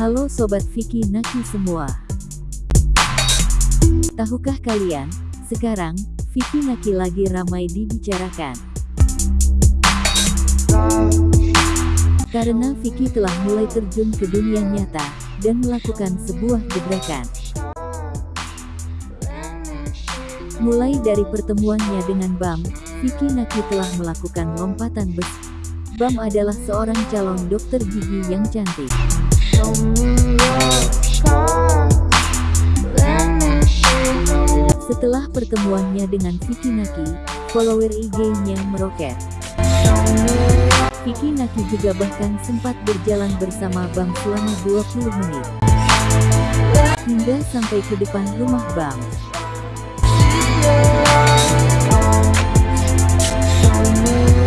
Halo Sobat Vicky Naki semua. Tahukah kalian, sekarang, Vicky Naki lagi ramai dibicarakan. Karena Vicky telah mulai terjun ke dunia nyata, dan melakukan sebuah gebrakan. Mulai dari pertemuannya dengan Bam, Vicky Naki telah melakukan lompatan besar. Bam adalah seorang calon dokter gigi yang cantik. Setelah pertemuannya dengan Vicky Naki, follower IG-nya meroket. Vicky Naki juga bahkan sempat berjalan bersama Bam selama 20 menit. Hingga sampai ke depan rumah you.